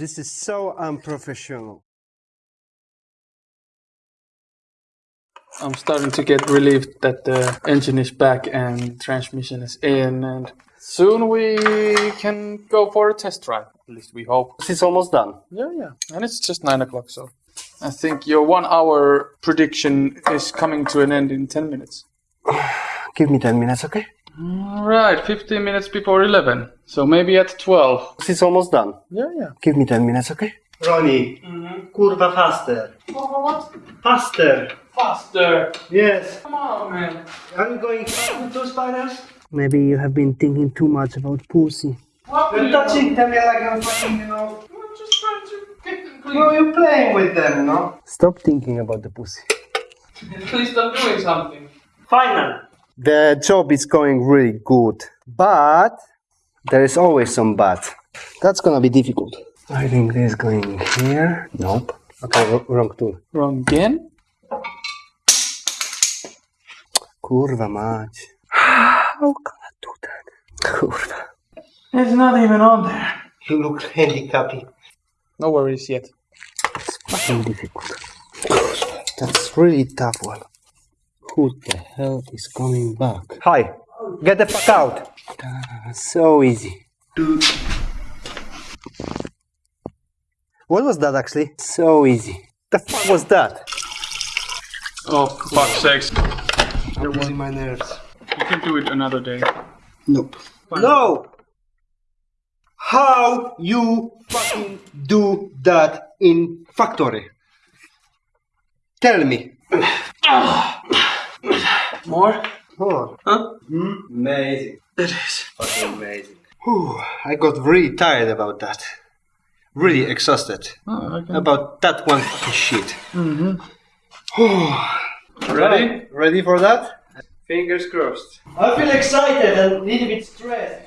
This is so unprofessional. I'm starting to get relieved that the engine is back and transmission is in, and soon we can go for a test drive. At least we hope. This is almost done. Yeah, yeah. And it's just nine o'clock, so I think your one hour prediction is coming to an end in 10 minutes. Give me 10 minutes, okay? Right, 15 minutes before 11. So maybe at 12. This is almost done. Yeah, yeah. Give me 10 minutes, okay? Ronnie, mm-hmm. kurwa faster. What? Faster. Faster. Yes. Come on, man. Are you going fast with those spiders? Maybe you have been thinking too much about pussy. What You're touching them like I'm fucking, you know. I'm just trying to get them clean. No, you're playing with them, no? Stop thinking about the pussy. Please stop doing something. Final. The job is going really good, but there is always some but. That's gonna be difficult. I think this is going here. Nope. Okay, wrong tool. Wrong again? Kurwa mać. How can I do that? Kurwa. It's not even on there. You look handicapped. No worries yet. It's fucking difficult. That's really tough one. Who the hell is coming back? Hi. Get the fuck out. Ah, so easy. What was that actually? So easy. The fuck was that? Oh, fuck sakes. You're losing my nerves. You can do it another day. Nope. No! How you fucking do that in factory? Tell me. Ah. More? More. Huh? Hmm? amazing. It is. Fucking amazing. Whew, I got really tired about that. Really exhausted Oh, okay. about that one fucking shit. Mm-hmm. Ready? Ready for that? Fingers crossed. I feel excited and a little bit stressed.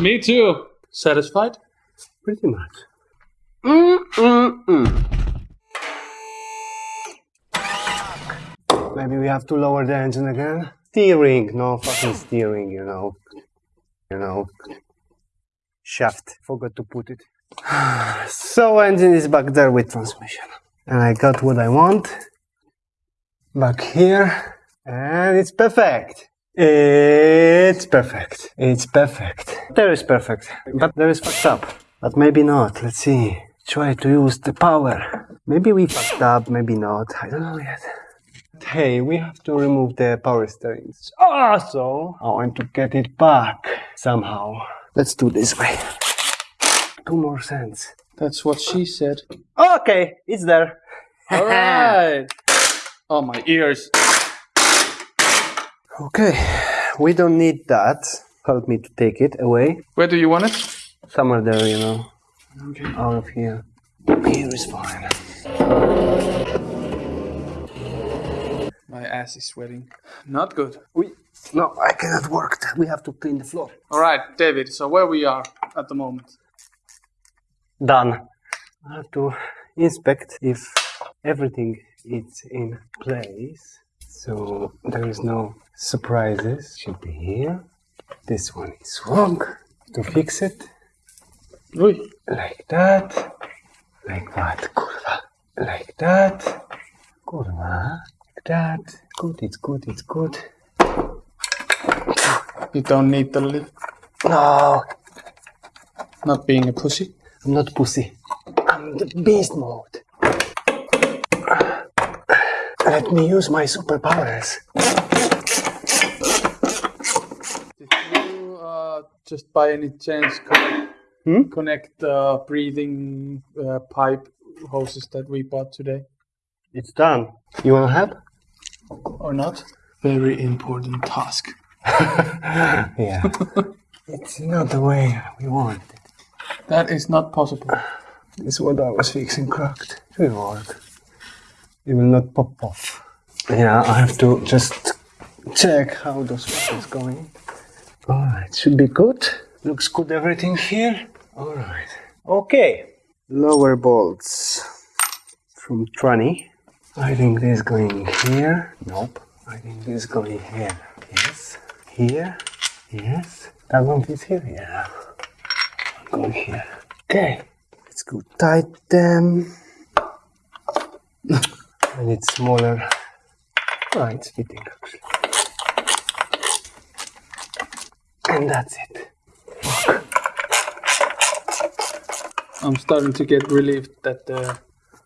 Me too. Satisfied? Pretty much. Mm-mm-mm. Maybe we have to lower the engine again. Steering, no fucking steering, you know. You know. Shaft, forgot to put it. so engine is back there with transmission. And I got what I want. Back here. And it's perfect. It's perfect. It's perfect. There is perfect. But there is fucked up. But maybe not. Let's see. Try to use the power. Maybe we fucked up, maybe not. I don't know yet. Hey, we have to remove the power steering. Ah, so I want to get it back somehow. Let's do this way. Two more cents. That's what she said. Okay, it's there. Alright. oh, my ears. Okay, we don't need that. Help me to take it away. Where do you want it? Somewhere there, you know. Okay. Out of here. Here is fine. My ass is sweating. Not good. We, no, I cannot work. We have to clean the floor. Alright, David, so where we are at the moment. Done. I have to inspect if everything is in place. So there is no surprises. Should be here. This one is wrong. To fix it, Ui. like that, like that, kurwa, like that, kurwa, like that. It's good, it's good, it's good. You don't need the lift. No, Not being a pussy. I'm not pussy. I'm the beast mode. Let me use my superpowers. Did you uh, just by any chance connect, Hmm? connect the breathing uh, pipe hoses that we bought today? It's done. You wanna help? Or not? Very important task. yeah. it's not the way we want it. That is not possible. It's what I was fixing cracked. It will work. It will not pop off. Yeah, I have to just check how those is going. Alright, should be good. Looks good everything here. Alright. Okay. Lower bolts from 20. I think this going here. Nope. I think this going here. Yes. Here. Yes. That one is here. Yeah. Going here. Okay. Let's go tight them. I need smaller. Ah, it's fitting actually. And that's it. I'm starting to get relieved that the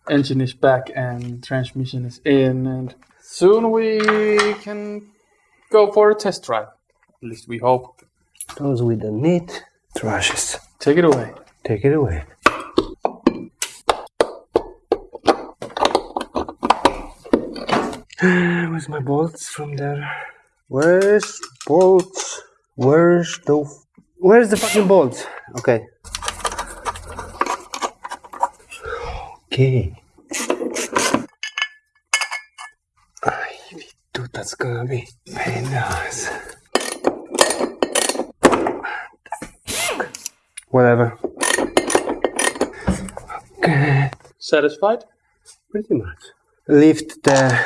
engine is back and transmission is in, and soon we can go for a test drive. At least we hope. Those with the neat trashes. Take it away. Take it away. Where's my bolts from there? Where's bolts? Where's the Where's the fucking bolts? Okay. Okay. Ay, dude, that's gonna be very nice. Whatever. Okay. Satisfied? Pretty much. Lift the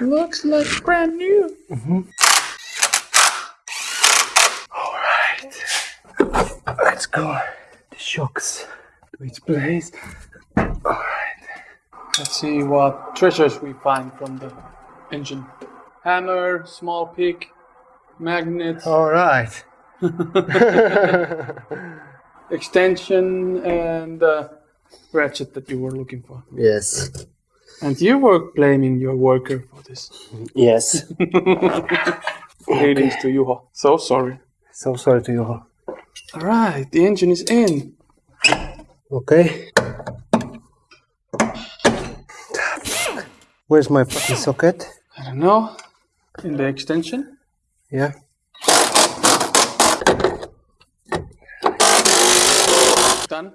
Looks like brand new. let's go. The shocks to its place. Alright. Let's see what treasures we find from the engine. Hammer, small pick, magnet, All right. extension, and uh, ratchet that you were looking for. Yes. And you were blaming your worker for this. Yes. Greetings to Juho. So sorry. So sorry to you. All right, the engine is in. Okay. Where's my fucking socket? I don't know. In the extension. Yeah. Done.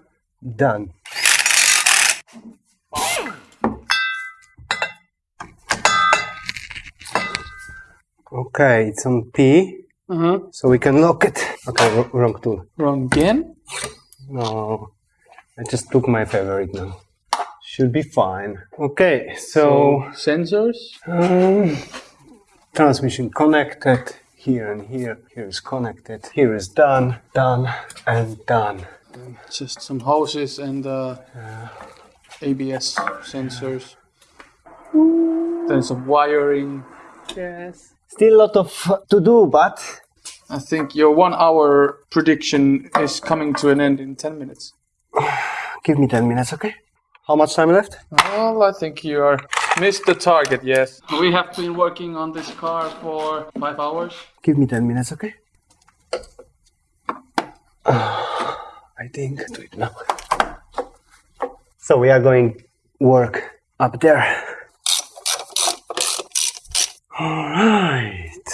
Done. Okay, it's on P, Uh huh. so we can lock it. Okay, wrong tool. Wrong again. No, I just took my favorite now. Should be fine. Okay, so sensors. um, transmission connected here and here. Here is connected. Here is done, done, and done. Just some hoses and uh, ABS sensors. Then some wiring. Yes. Still a lot of uh, to do, but I think your one hour prediction is coming to an end in 10 minutes. give me 10 minutes, okay? How much time left? Well, I think you are missed the target, yes. We have been working on this car for five hours. Give me 10 minutes, okay? I think do it now. So we are going work up there. All right.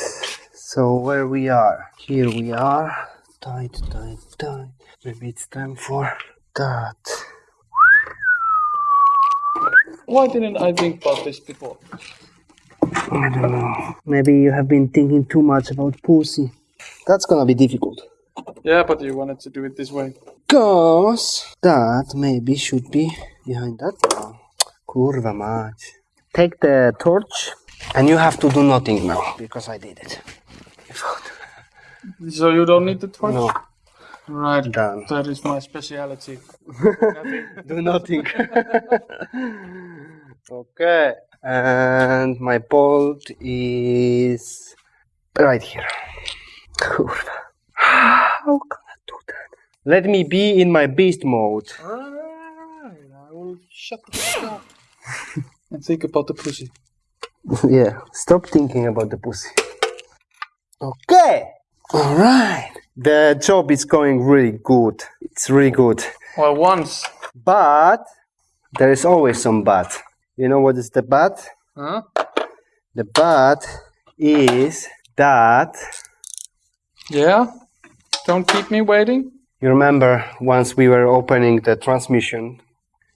So where we are? Here we are. Tight, tight, tight. Maybe it's time for that. Why didn't I think about this before? I don't know. Maybe you have been thinking too much about pussy. That's gonna be difficult. Yeah, but you wanted to do it this way. Cause that maybe should be behind that. Kurwa mać. Take the torch and you have to do nothing now because I did it. So you don't need the torch? No, Right. done. That is my speciality. do nothing. okay. And my bolt is right here. How can I do that? Let me be in my beast mode. Alright, I will shut the fuck up and think about the pussy. yeah, stop thinking about the pussy. Okay. All right. The job is going really good. It's really good. Well, once. But there is always some but. You know what is the but? Huh? The but is that Yeah? Don't keep me waiting? you remember once we were opening the transmission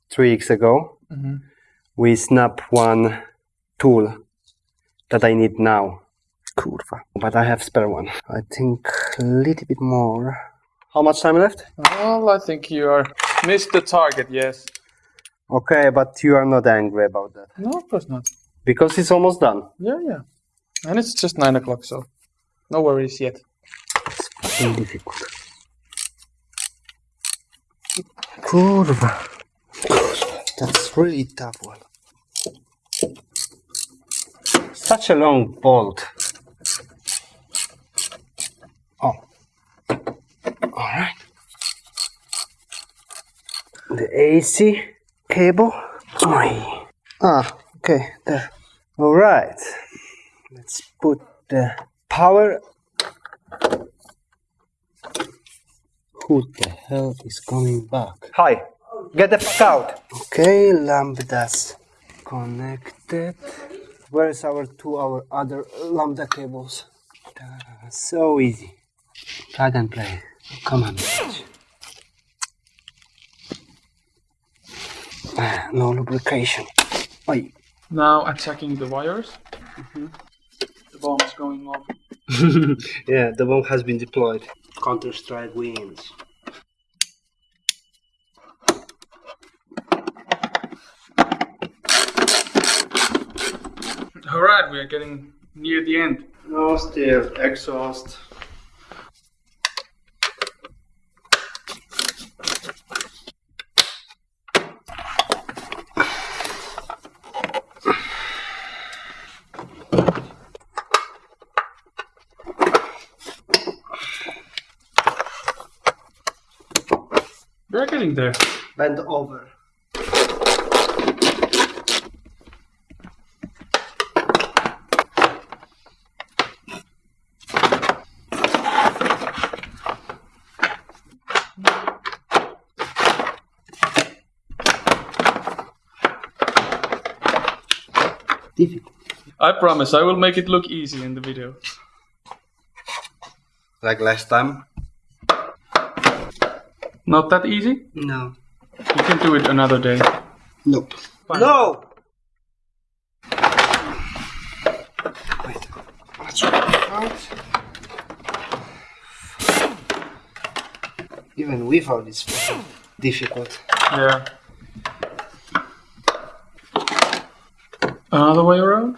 three weeks ago, Mhm. we snap one tool that I need now. Kurwa. But I have spare one. I think a little bit more. How much time left? Well, I think you are missed the target, yes. Okay, but you are not angry about that No, of course not. because it's almost done. Yeah, yeah. And it's just 9 o'clock, so no worries yet. It's fucking difficult. Kurwa. That's really tough one. Such a long bolt. Oh. Alright. The AC cable. Oi. Ah, okay, there. Alright. Let's put the power. Who the hell is coming back? Hi, get the fuck out. Okay, lambdas connected. Where's our two our other lambda cables? Ta-da, So easy. Plug and play. Come on. Ah, No lubrication. Oi. Now attacking the wires. The bomb is going off. yeah, the bomb has been deployed. Counter Strike wins. Alright, we are getting near the end. No, still exhaust. We're getting there. Bend over. I promise I will make it look easy in the video. Like last time. Not that easy? No. You can do it another day. Nope. Fine. No! Wait. Let's out. Even without it's difficult. Yeah. Another way around?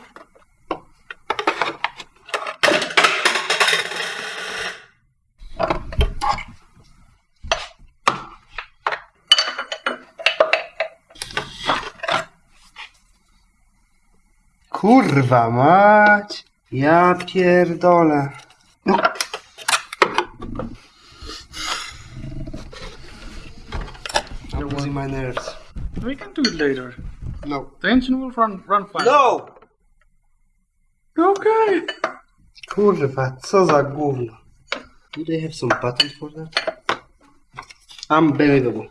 Kurwa mać! Ja pierdolę. No. I'm losing my nerves. We can do it later. No. The engine will run run fine. No! Okay. Kurwa, co za gówno. Do they have some patent for that? Unbelievable.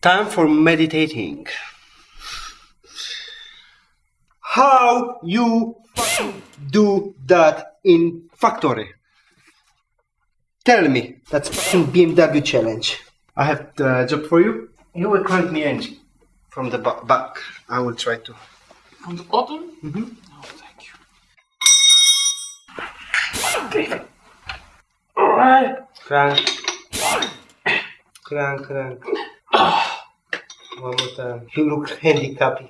Time for meditating. How you do that in factory? Tell me. That's BMW challenge. I have the job for you. You will crank me engine from the back. I will try to. From the bottom? Mm-hmm. Oh, thank you. Crank. Crank, crank. One more time. You look handicapped.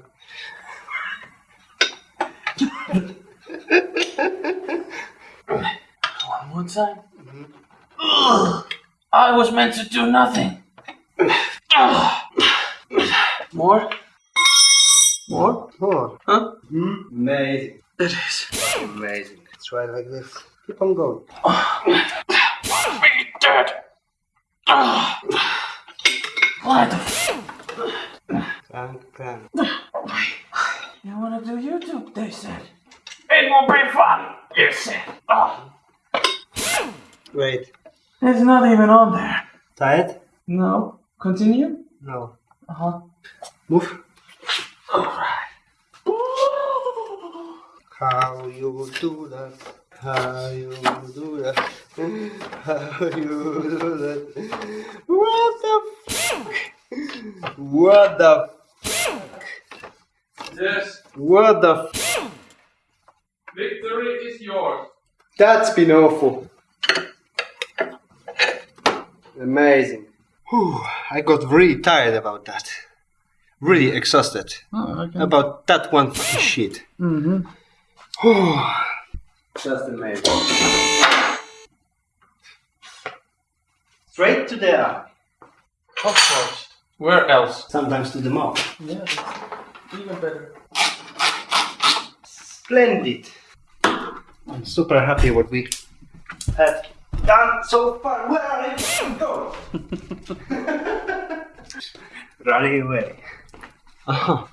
One more time. Ugh. I was meant to do nothing. Ugh. More? More? More. Huh? Amazing. It is. Amazing. Try like this. Keep on going. Really dead. Ugh. Why the f- Crank, crank. You wanna do YouTube, they said. It will be fun, you said. Oh, Wait. it's not even on there. Tired? No. Continue? No. Uh-huh. Move. Alright. How you do that? How you do that? How you do that? What the fuck? What the Yes, what the victory is yours. That's been awful. Amazing. Whew, I got really tired about that. really exhausted Oh, can. about that one shit. Mm-hmm. Just amazing. Straight to the eye. Of course. Where else? Sometimes to the mouth. Yeah, even better. Splendid. I'm super happy what we have done so far. Where are you going? Running away.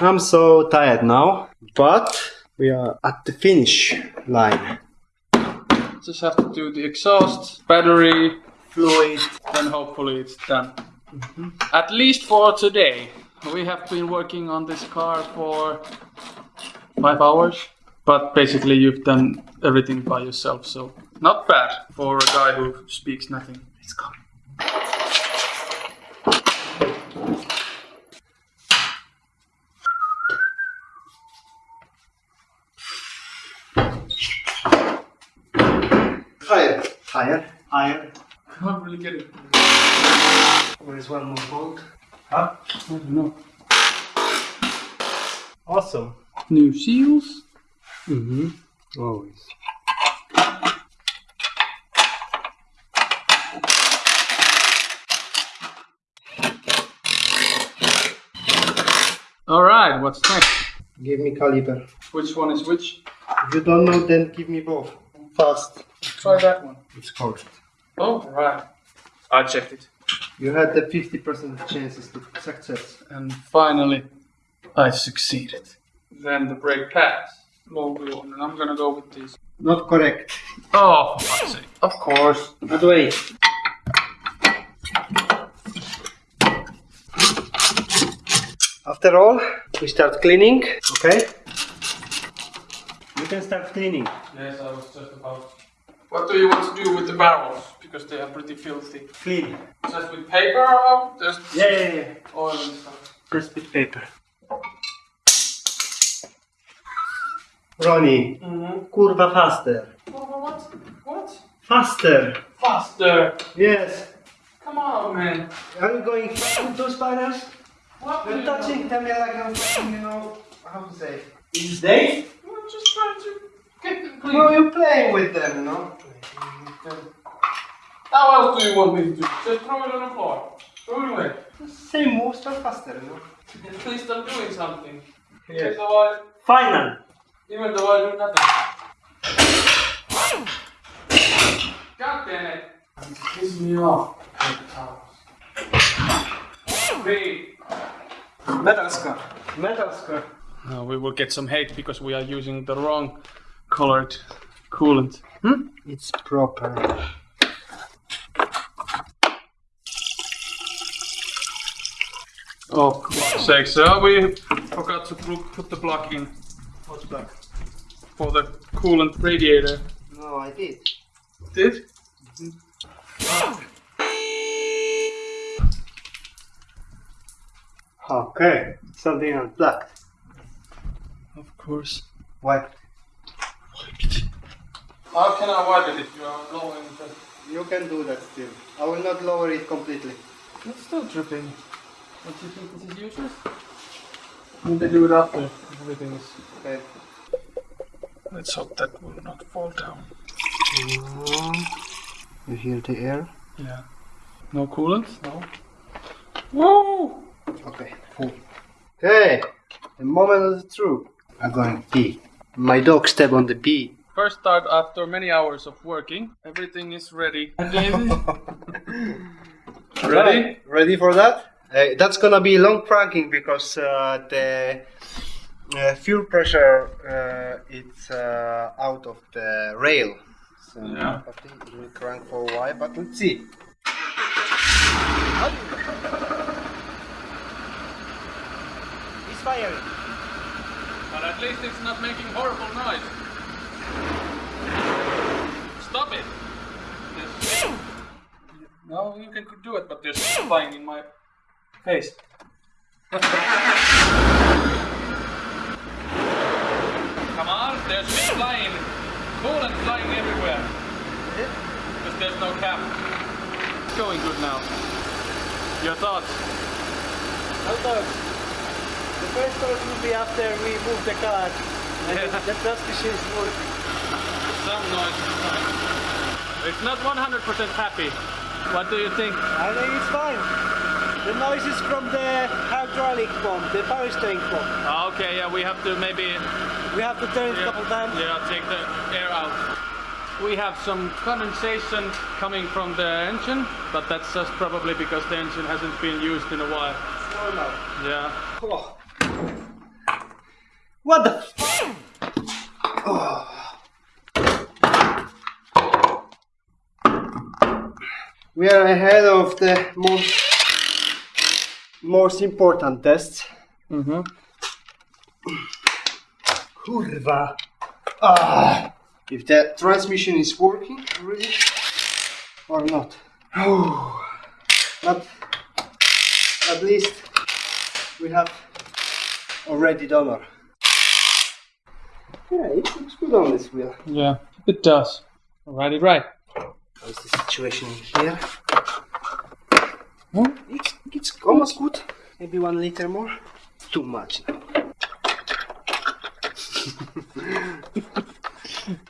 I'm so tired now, but we are at the finish line. Just have to do the exhaust, battery, Fluid. then hopefully it's done. Mm-hmm. At least for today. We have been working on this car for five hours, but basically you've done everything by yourself, so not bad for a guy who speaks nothing. It's coming. Higher. Higher. Higher. Can't really get it. Where is one more bolt? Huh? I don't know. Awesome. New seals. Mm-hmm. Always. All right, what's next? Give me caliber. Which one is which? If you don't know, then give me both. Fast. Try that one. It's correct. Oh, right. I checked it. You had the 50% chances to success. And finally, I succeeded. Then the brake pads. Low wheel, and I'm gonna go with this. Not correct. Oh, for fuck's sake. Of course. But wait. After all, we start cleaning. Okay? You can start cleaning. Yes, I was just about. What do you want to do with the barrels? Because they are pretty filthy. Clean. Just with paper or just Yeah, yeah, yeah. oil and stuff? Just with paper. Ronnie, Mm-hmm. kurwa faster. What? What? Faster. Faster! Yes. Come on, man. Are you going fast with those spiders? What do You're you touching them like I'm fucking, you know, how to say. Is they? I'm just trying to get them clean. No, you're playing with them, you know? How else do you want me to do? Just throw it on the floor. Throw it away. Same moves, but faster, you know? At least I'm doing something. Yes. Even though I, Final. even though I do nothing. God damn it. It's pissing me off. Paper. Three. Metal scar. Metal scar. No, we will get some hate because we are using the wrong colored coolant. Hmm? It's proper. Oh, for sake. So we forgot to put the plug in What's back? for the coolant radiator. No, I did. Did? Okay. Something unplugged. Of course. Wipe. How can I wipe it if you are blowing the... You can do that still. I will not lower it completely. It's still dripping. Don't you think this is useless? When they do it after everything is... Okay. Let's hope that will not fall down. You hear the air? Yeah. No coolant? No. Woo! Okay. Full. Okay. The moment of the truth. I'm going pee. My dog step on the pee. First start after many hours of working. Everything is ready. Ready? Right. Ready for that? Uh, that's gonna be long cranking because uh, the uh, fuel pressure uh, it's uh, out of the rail. So Yeah. I think it will crank for a while, but let's see. It's firing. But at least it's not making horrible noise. Stop it! No, you can do it, but there's flying in my face. Come on, there's flying. Coolant flying everywhere. Because there's no cap. It's going good now. Your thoughts? Although, the first thought will be after we move the car and Yeah. the transmission is working. Some noise. It's not 100% happy. What do you think? I think it's fine. The noise is from the hydraulic pump, the power steering pump. Ah, okay, yeah, we have to maybe We have to turn it a couple times. yeah, take the air out. We have some condensation coming from the engine, but that's just probably because the engine hasn't been used in a while. It's normal. Yeah. Oh. What the f- We are ahead of the most, most important tests. Mm-hmm. Kurwa. Ah. If the transmission is working really or not. but at least we have already done our. Yeah, it looks good on this wheel. Yeah, it does. Alrighty, right. How's the situation here? It's, it's almost good. Maybe one liter more. Too much.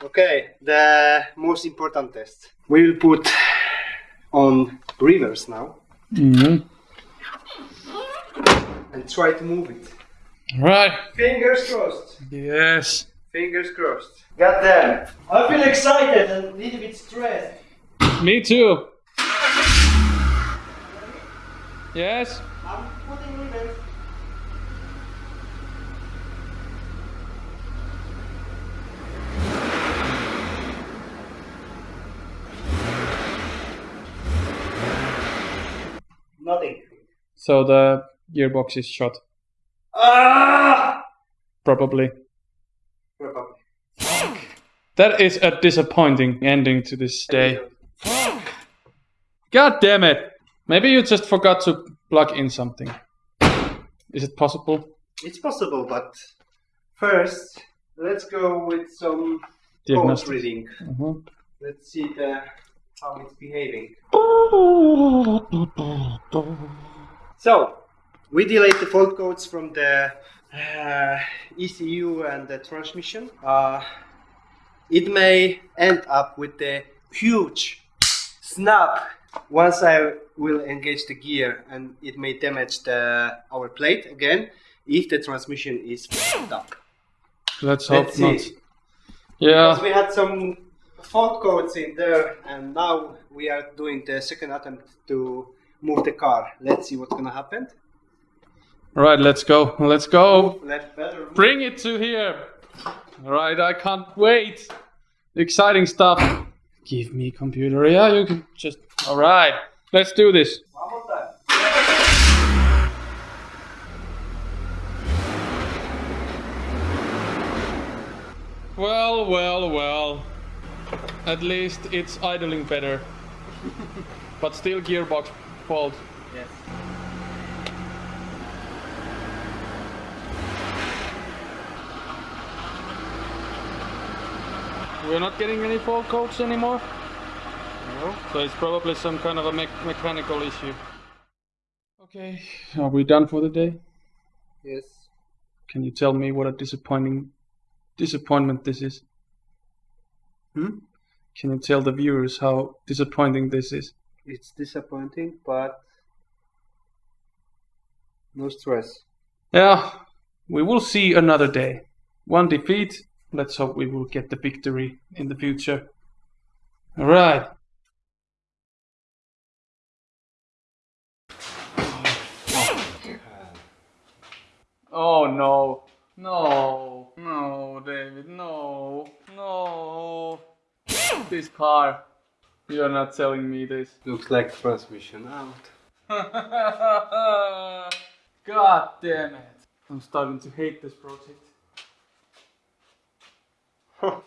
okay, the most important test. We will put on reverse now Mm-hmm. and try to move it. Right. Fingers crossed. Yes. Fingers crossed. God damn. I feel excited and a little bit stressed. Me too. Yes. I'm putting reverse. Nothing. So the gearbox is shot. Ah! Probably. Probably. That is a disappointing ending to this day. God damn it! Maybe you just forgot to plug in something. Is it possible? It's possible, but first, let's go with some code Diagnostic. reading. Mhm. Let's see the how it's behaving. So, we delete the fault codes from the uh, ECU and the transmission. Uh, it may end up with a huge snap once I will engage the gear and it may damage the our plate again if the transmission is fucked up. Let's hope Let's not. see. Yeah. Because we had some fault codes in there, and now we are doing the second attempt to move the car. Let's see what's gonna happen. Right, let's go. Let's go. Let Bring it to here. Right, I can't wait. Exciting stuff. Give me computer. Yeah, you can just. All right, let's do this. Well, well, well. At least it's idling better. but still gearbox fault. Yes. We're not getting any fault codes anymore. No. So it's probably some kind of a me- mechanical issue. Okay, are we done for the day? Yes. Can you tell me what a disappointing disappointment this is? Hmm? Can you tell the viewers how disappointing this is? It's disappointing, but no stress. Yeah, we will see another day. One defeat. Let's hope we will get the victory in the future. All right. Oh no. No. No, David. No. No. This car. You're not telling me this. Looks like transmission out. God damn it. I'm starting to hate this project. Huh.